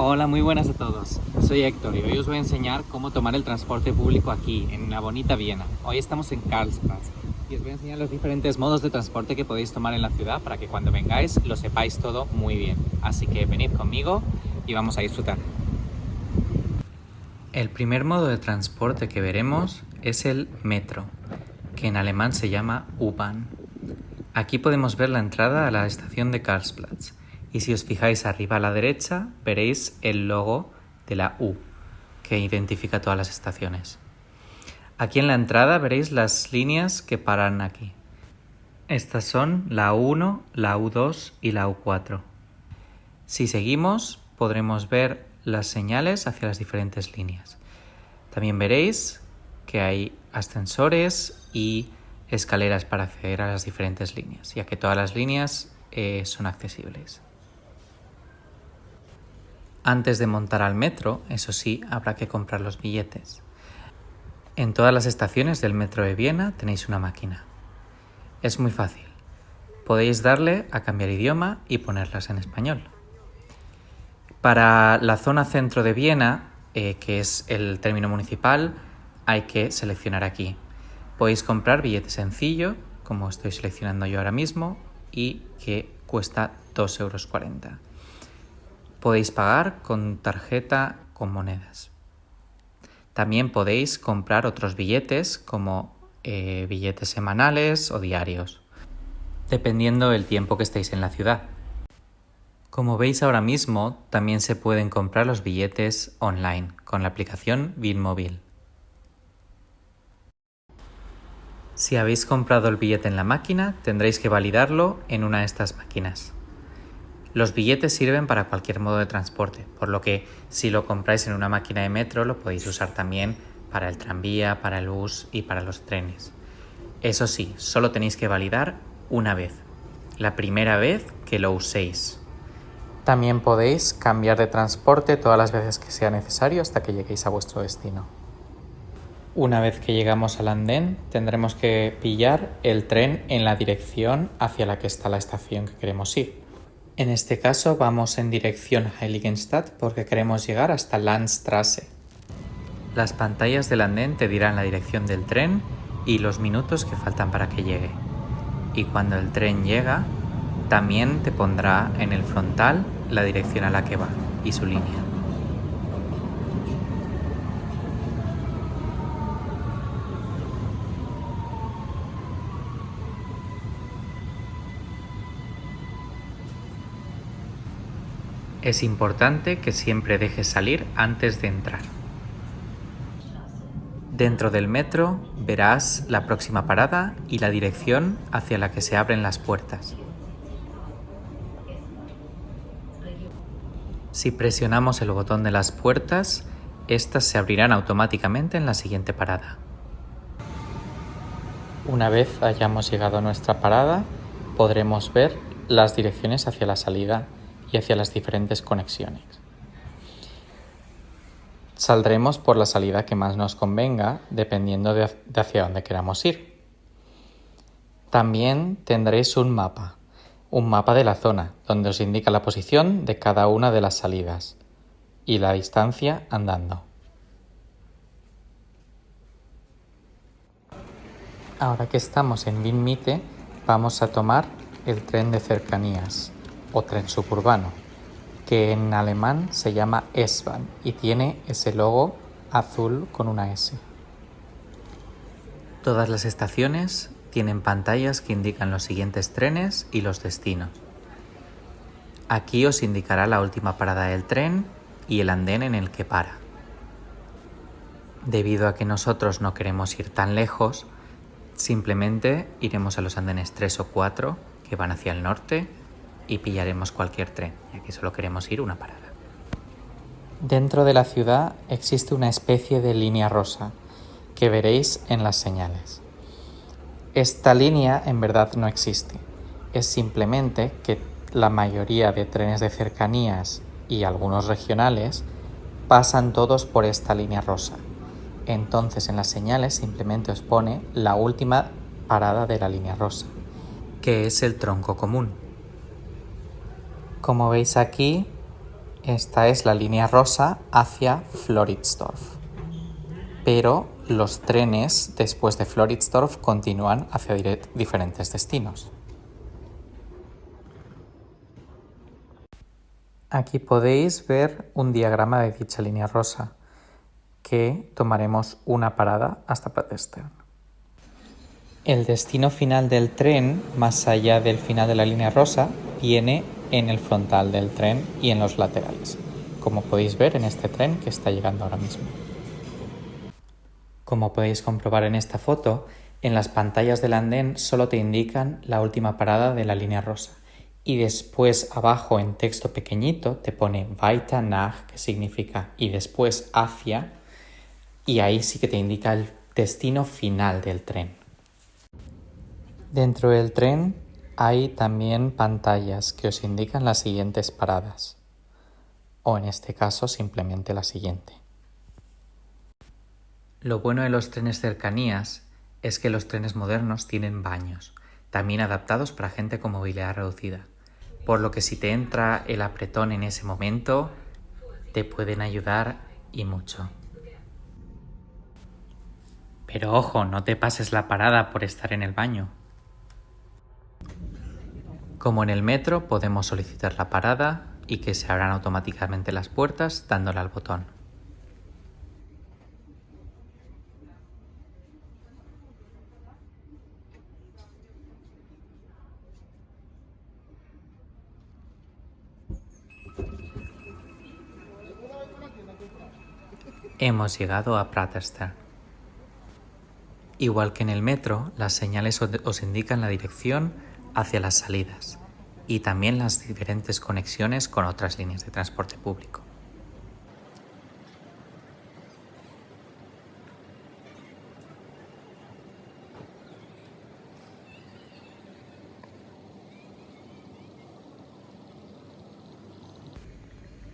Hola, muy buenas a todos. Soy Héctor y hoy os voy a enseñar cómo tomar el transporte público aquí, en la bonita Viena. Hoy estamos en Karlsplatz y os voy a enseñar los diferentes modos de transporte que podéis tomar en la ciudad para que cuando vengáis lo sepáis todo muy bien. Así que venid conmigo y vamos a disfrutar. El primer modo de transporte que veremos es el metro, que en alemán se llama U-Bahn. Aquí podemos ver la entrada a la estación de Karlsplatz y si os fijáis arriba a la derecha veréis el logo de la U que identifica todas las estaciones. Aquí en la entrada veréis las líneas que paran aquí. Estas son la U1, la U2 y la U4. Si seguimos podremos ver las señales hacia las diferentes líneas. También veréis que hay ascensores y escaleras para acceder a las diferentes líneas, ya que todas las líneas eh, son accesibles. Antes de montar al metro, eso sí, habrá que comprar los billetes. En todas las estaciones del metro de Viena tenéis una máquina. Es muy fácil. Podéis darle a cambiar idioma y ponerlas en español. Para la zona centro de Viena, eh, que es el término municipal, hay que seleccionar aquí. Podéis comprar billete sencillo, como estoy seleccionando yo ahora mismo, y que cuesta 2,40 euros. Podéis pagar con tarjeta con monedas. También podéis comprar otros billetes como eh, billetes semanales o diarios, dependiendo del tiempo que estéis en la ciudad. Como veis ahora mismo, también se pueden comprar los billetes online con la aplicación Bitmobile. Si habéis comprado el billete en la máquina, tendréis que validarlo en una de estas máquinas. Los billetes sirven para cualquier modo de transporte, por lo que si lo compráis en una máquina de metro lo podéis usar también para el tranvía, para el bus y para los trenes. Eso sí, solo tenéis que validar una vez, la primera vez que lo uséis. También podéis cambiar de transporte todas las veces que sea necesario hasta que lleguéis a vuestro destino. Una vez que llegamos al andén, tendremos que pillar el tren en la dirección hacia la que está la estación que queremos ir. En este caso vamos en dirección Heiligenstadt porque queremos llegar hasta Landstrasse. Las pantallas del andén te dirán la dirección del tren y los minutos que faltan para que llegue. Y cuando el tren llega, también te pondrá en el frontal la dirección a la que va y su línea. Es importante que siempre dejes salir antes de entrar. Dentro del metro verás la próxima parada y la dirección hacia la que se abren las puertas. Si presionamos el botón de las puertas, estas se abrirán automáticamente en la siguiente parada. Una vez hayamos llegado a nuestra parada, podremos ver las direcciones hacia la salida y hacia las diferentes conexiones. Saldremos por la salida que más nos convenga dependiendo de, hacia dónde queramos ir. También tendréis un mapa, un mapa de la zona, donde os indica la posición de cada una de las salidas y la distancia andando. Ahora que estamos en Vinmite, vamos a tomar el tren de cercanías o tren suburbano, que en alemán se llama S-Bahn y tiene ese logo azul con una S. Todas las estaciones tienen pantallas que indican los siguientes trenes y los destinos. Aquí os indicará la última parada del tren y el andén en el que para. Debido a que nosotros no queremos ir tan lejos, simplemente iremos a los andenes 3 o 4 que van hacia el norte y pillaremos cualquier tren, ya que solo queremos ir una parada. Dentro de la ciudad existe una especie de línea rosa que veréis en las señales. Esta línea en verdad no existe, es simplemente que la mayoría de trenes de cercanías y algunos regionales pasan todos por esta línea rosa. Entonces en las señales simplemente os pone la última parada de la línea rosa, que es el tronco común. Como veis aquí, Esta es la línea rosa hacia Floridsdorf. Pero los trenes después de Floridsdorf continúan hacia diferentes destinos. Aquí podéis ver un diagrama de dicha línea rosa, que tomaremos una parada hasta Pratestern. El destino final del tren, más allá del final de la línea rosa, viene en el frontal del tren y en los laterales, como podéis ver en este tren que está llegando ahora mismo. Como podéis comprobar en esta foto, en las pantallas del andén solo te indican la última parada de la línea rosa y después abajo en texto pequeñito te pone weiter nach, que significa y después hacia, y ahí sí que te indica el destino final del tren. Dentro del tren hay también pantallas que os indican las siguientes paradas, o en este caso simplemente la siguiente. Lo bueno de los trenes cercanías es que los trenes modernos tienen baños, también adaptados para gente con movilidad reducida, por lo que si te entra el apretón en ese momento, te pueden ayudar y mucho. Pero ojo, no te pases la parada por estar en el baño. Como en el metro, podemos solicitar la parada y que se abran automáticamente las puertas dándole al botón. Hemos llegado a Praterster. Igual que en el metro, las señales os indican la dirección hacia las salidas y también las diferentes conexiones con otras líneas de transporte público.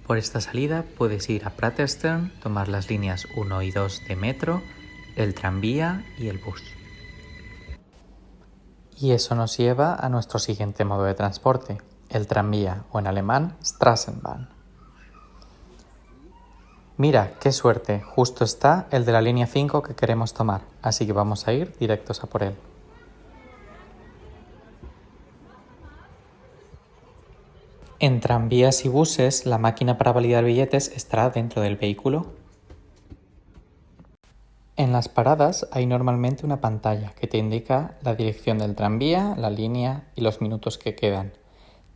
Por esta salida puedes ir a Praterstern, tomar las líneas 1 y 2 de metro, el tranvía y el bus. Y eso nos lleva a nuestro siguiente modo de transporte, el tranvía o en alemán Straßenbahn. Mira, qué suerte, justo está el de la línea 5 que queremos tomar, así que vamos a ir directos a por él. En tranvías y buses, la máquina para validar billetes estará dentro del vehículo las paradas hay normalmente una pantalla que te indica la dirección del tranvía, la línea y los minutos que quedan.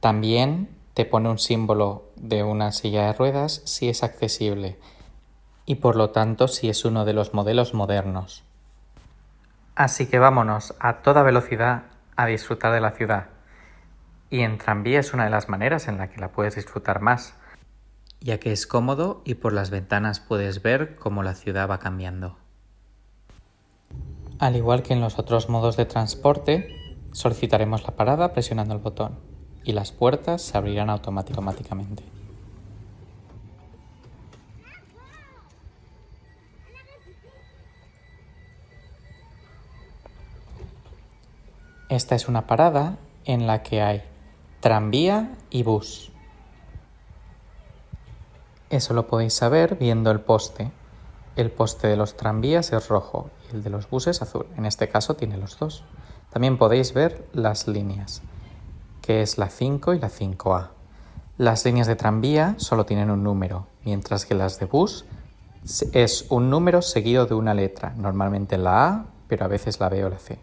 También te pone un símbolo de una silla de ruedas si es accesible y por lo tanto si es uno de los modelos modernos. Así que vámonos a toda velocidad a disfrutar de la ciudad. Y en tranvía es una de las maneras en la que la puedes disfrutar más, ya que es cómodo y por las ventanas puedes ver cómo la ciudad va cambiando. Al igual que en los otros modos de transporte, solicitaremos la parada presionando el botón y las puertas se abrirán automáticamente. Esta es una parada en la que hay tranvía y bus. Eso lo podéis saber viendo el poste. El poste de los tranvías es rojo el de los buses azul. En este caso tiene los dos. También podéis ver las líneas, que es la 5 y la 5A. Las líneas de tranvía solo tienen un número, mientras que las de bus es un número seguido de una letra, normalmente la A, pero a veces la B o la C.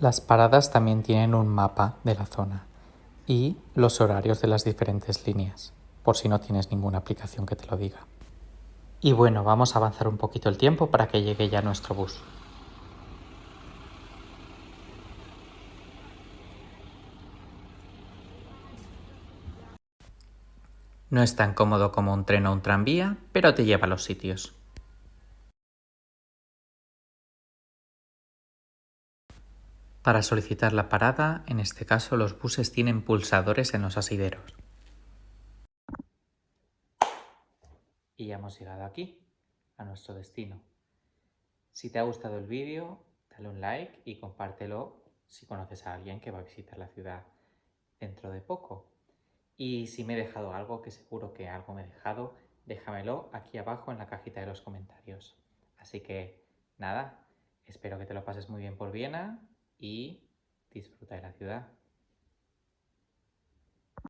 Las paradas también tienen un mapa de la zona y los horarios de las diferentes líneas, por si no tienes ninguna aplicación que te lo diga. Y bueno, vamos a avanzar un poquito el tiempo para que llegue ya nuestro bus. No es tan cómodo como un tren o un tranvía, pero te lleva a los sitios. Para solicitar la parada, en este caso los buses tienen pulsadores en los asideros. Y ya hemos llegado aquí, a nuestro destino. Si te ha gustado el vídeo, dale un like y compártelo si conoces a alguien que va a visitar la ciudad dentro de poco. Y si me he dejado algo, que seguro que algo me he dejado, déjamelo aquí abajo en la cajita de los comentarios. Así que nada, espero que te lo pases muy bien por Viena y disfruta de la ciudad.